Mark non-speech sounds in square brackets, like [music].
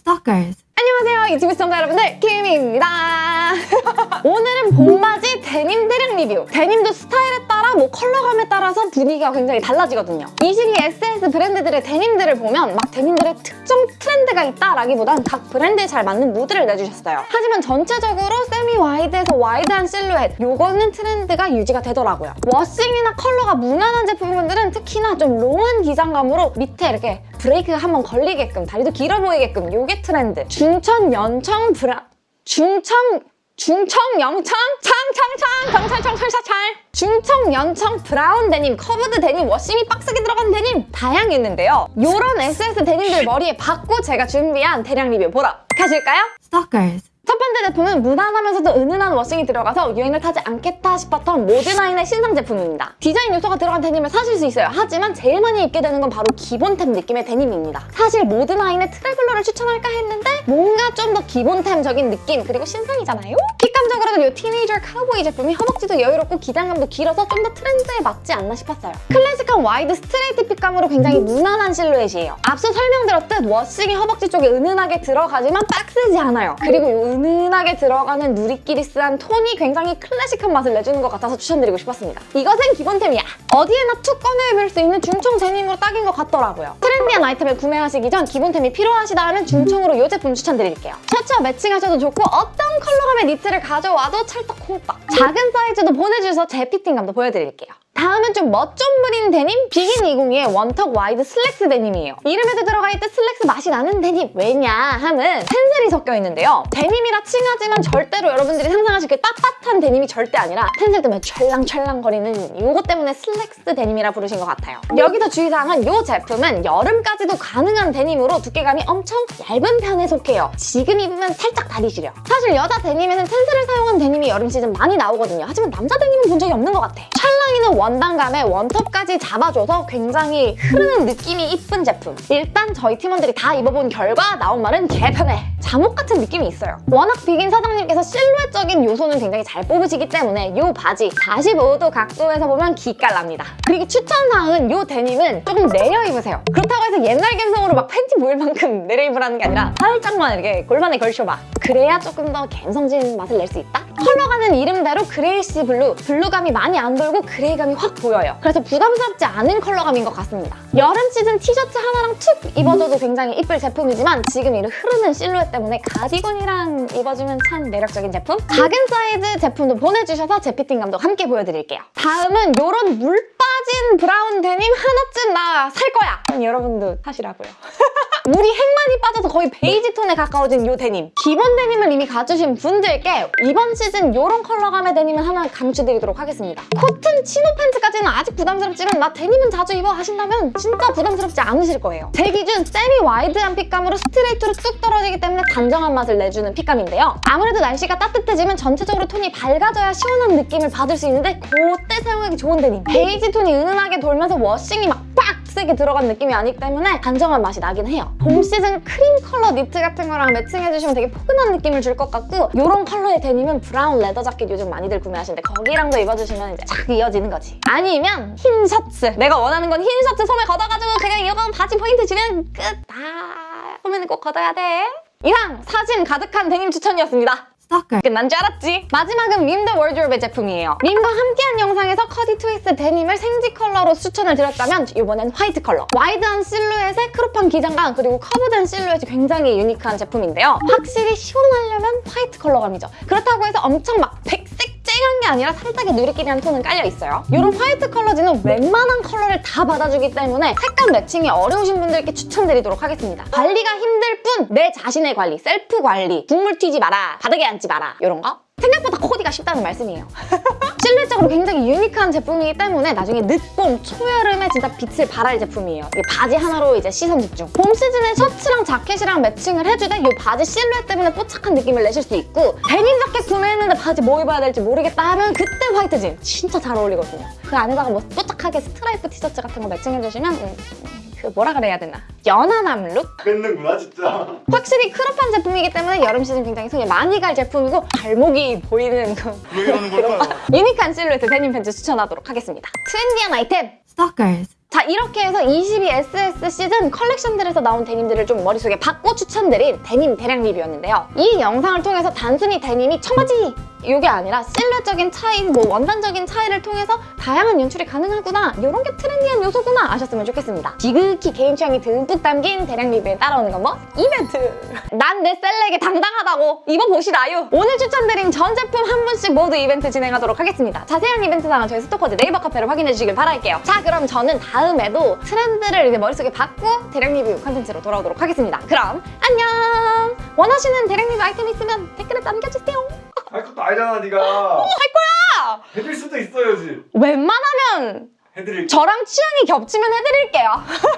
Stalkers. 안녕하세요 유튜브 시청자 여러분들 김입니다 [laughs] 오늘은 봄맞이 데님 대량 리뷰 데님도 스타일에 뭐 컬러감에 따라서 분위기가 굉장히 달라지거든요. 이 시기 SS 브랜드들의 데님들을 보면 막 데님들의 특정 트렌드가 있다라기보단 각 브랜드에 잘 맞는 무드를 내주셨어요. 하지만 전체적으로 semi wide에서 wide한 실루엣 요거는 트렌드가 유지가 되더라고요. washing이나 컬러가 무난한 제품분들은 특히나 좀 long한 기장감으로 밑에 이렇게 브레이크가 한번 걸리게끔 다리도 길어 보이게끔 요게 트렌드. 중천 연청 브라 중청 중청 영청 창창창 경찰청 철사찰 중청 연청 brown 데님 curved 데님 washing이 빡세게 들어간 데님 다양했는데요 요런 SS 데님들 머리에 박고 제가 준비한 대량 리뷰 보러 가실까요? Stalkers. 첫 번째 제품은 무난하면서도 은은한 washing이 들어가서 유행을 타지 않겠다 싶었던 모드나인의 신상 제품입니다. 디자인 요소가 들어간 데님을 사실 수 있어요. 하지만 제일 많이 입게 되는 건 바로 기본템 느낌의 데님입니다. 사실 모드나인의 트래블러를 추천할까 했는데 뭔가 좀 더 기본템적인 느낌 그리고 신상이잖아요? fit감 적으로는 이 Teenager Cowboy 제품이 허벅지도 여유롭고 기장감도 길어서 좀 더 트렌드에 맞지 않나 싶었어요. 클래식한 wide straight fit감으로 굉장히 무난한 실루엣이에요. 앞서 설명드렸듯 washing이 허벅지 쪽에 은은하게 들어가지만 빡세지 않아요. 그리고 이 은은하게 들어가는 누리끼리ish한 톤이 굉장히 클래식한 맛을 내주는 것 같아서 추천드리고 싶었습니다. 이것은 기본템이야. 어디에나 툭 꺼내 입을 수 있는 중청 데님으로 딱인 것 같더라고요. trendy한 아이템을 구매하시기 전 기본템이 필요하시다 하면 중청으로 이 제품 추천드릴게요. 셔츠와 매칭하셔도 좋고 어떤 컬러감의 니트를 가져와도 찰떡 콩떡. 작은 사이즈도 보내주셔서 제 fitting감도 보여드릴게요. 다음은 좀 멋 좀 부리는 데님 비긴 202의 one tuck wide 슬랙스 데님이에요. 이름에도 들어가 있듯 슬랙스 맛이 나는 데님 왜냐 함은 텐셀이 섞여 있는데요. 데님이라 칭하지만 절대로 여러분들이 상상하실 그 빳빳한 데님이 절대 아니라 텐셀 때문에 찰랑찰랑거리는 이것 때문에 슬랙스 데님이라 부르신 것 같아요. 여기서 주의사항은 이 제품은 여름까지도 가능한 데님으로 두께감이 엄청 얇은 편에 속해요. 지금 입으면 살짝 다리 시려. 사실 여자 데님에는 텐셀을 사용한 데님이 여름 시즌 많이 나오거든요. 하지만 남자 데님은 본 적이 없는 것 같아. 찰랑이는 원단감에 one tuck까지 잡아줘서 굉장히 흐르는 느낌이 이쁜 제품. 일단 저희 팀원들이 다 입어본 결과 나온 말은 개편해. 잠옷 같은 느낌이 있어요. 워낙 비긴 사장님께서 실루엣적인 요소는 굉장히 잘 뽑으시기 때문에 이 바지 45도 각도에서 보면 기깔납니다. 그리고 추천사항은 이 데님은 조금 내려 입으세요. 그렇다고 해서 옛날 감성으로 막 팬티 보일 만큼 내려 입으라는 게 아니라 살짝만 이렇게 골반에 걸쳐봐. 그래야 조금 더 감성진 맛을 낼 수 있다? 컬러감은 이름대로 grayish blue, blue감이 많이 안 돌고 gray감이 확 보여요. 그래서 부담스럽지 않은 컬러감인 것 같습니다. 여름 시즌 티셔츠 하나랑 툭 입어줘도 굉장히 이쁠 제품이지만 지금 이런 흐르는 실루엣 때문에 가디건이랑 입어주면 참 매력적인 제품? 작은 사이즈 제품도 보내주셔서 제 fitting감도 함께 보여드릴게요. 다음은 이런 물 빠진 brown 데님 하나쯤 나 살 거야! 여러분도 사시라고요. [laughs] 물이 핵많이 빠져서 거의 베이지 톤에 가까워진 이 데님. 기본 데님을 이미 갖추신 분들께 이번 시즌 이런 컬러감의 데님을 하나 강추드리도록 하겠습니다. cotton chino pants까지는 아직 부담스럽지만 나 데님은 자주 입어 하신다면 진짜 부담스럽지 않으실 거예요. 제 기준 semi wide한 fit감으로 straight로 쑥 떨어지기 때문에 단정한 맛을 내주는 fit감인데요. 아무래도 날씨가 따뜻해지면 전체적으로 톤이 밝아져야 시원한 느낌을 받을 수 있는데 그때 사용하기 좋은 데님. 베이지 톤이 은은하게 돌면서 washing이 막 빡! 세게 들어간 느낌이 아니기 때문에 단정한 맛이 나긴 해요. 봄 시즌 크림 컬러 니트 같은 거랑 매칭해주시면 되게 포근한 느낌을 줄 것 같고 이런 컬러의 데님은 brown leather 자켓 요즘 많이들 구매하시는데 거기랑도 입어주시면 이제 착 이어지는 거지. 아니면 흰 셔츠. 내가 원하는 건 흰 셔츠 소매 걷어가지고 그냥 이거 바지 포인트 주면 끝. 다 소매는 꼭 걷어야 돼. 이상 사진 가득한 데님 추천이었습니다. 스토커 끝난 줄 알았지? 마지막은 민 더 워드로브의 제품이에요. 민과 함께한 영상에서 curved twist 데님을 생지 컬러로 추천을 드렸다면 이번엔 white 컬러. wide한 실루엣에 crop한 기장감 그리고 커브된 실루엣이 굉장히 unique한 제품인데요. 확실히 시원하려면 white 컬러감이죠. 그렇다고 해서 엄청 막1 빨간 게 아니라 살짝의 누리끼리한 톤은 깔려있어요. 이런 화이트 컬러 진은 웬만한 컬러를 다 받아주기 때문에 색감 매칭이 어려우신 분들께 추천드리도록 하겠습니다. 관리가 힘들 뿐 내 자신의 관리, 셀프 관리, 국물 튀지 마라, 바닥에 앉지 마라 이런 거 생각보다 코디가 쉽다는 말씀이에요. [laughs] 실루엣적으로 굉장히 유니크한 제품이기 때문에 나중에 늦봄, 초여름에 진짜 빛을 발할 제품이에요. 이게 바지 하나로 이제 시선 집중. 봄 시즌에 셔츠랑 자켓이랑 매칭을 해주되 이 바지 실루엣 때문에 뽀짝한 느낌을 내실 수 있고 데님 자켓 구매했는데 바지 뭐 입어야 될지 모르겠다 하면 그때 화이트 진 진짜 잘 어울리거든요. 그 안에다가 뭐 뽀짝하게 스트라이프 티셔츠 같은 거 매칭해주시면 음, 그 뭐라 그래야 되나 연하남 룩? 뱉는구나 진짜 확실히 크롭한 제품이기 때문에 여름 시즌 굉장히 손에 많이 갈 제품이고 발목이 보이는 그왜 이러는 걸까요? 유니크한 실루엣 데님 팬츠 추천하도록 하겠습니다. 트렌디한 아이템! Stalkers. 자 이렇게 해서 22SS 시즌 컬렉션들에서 나온 데님들을 좀 머릿속에 박고 추천드린 데님 대량 리뷰였는데요. 이 영상을 통해서 단순히 데님이 청바지! 이게 아니라 실루엣적인 차이, 뭐 원단적인 차이를 통해서 다양한 연출이 가능하구나 이런 게 트렌디한 요소구나 아셨으면 좋겠습니다. 지극히 개인 취향이 듬뿍 담긴 대량 리뷰에 따라오는 건 뭐? 이벤트! 난 내 셀렉에 당당하다고 이거 보시라요! 오늘 추천드린 전 제품 한 분씩 모두 이벤트 진행하도록 하겠습니다. 자세한 이벤트 사항은 저희 스토커즈 네이버 카페를 확인해 주시길 바랄게요. 자 그럼 저는 다음에도 트렌드를 이제 머릿속에 박고 대량 리뷰 컨텐츠로 돌아오도록 하겠습니다. 그럼 안녕! 원하시는 대량 리뷰 아이템 있으면 댓글에 남겨주세요. 할 것도 아니잖아 네가 할 거야! 해줄 수도 있어야지 웬만하면 해드릴 저랑 취향이 겹치면 해드릴게요. [laughs]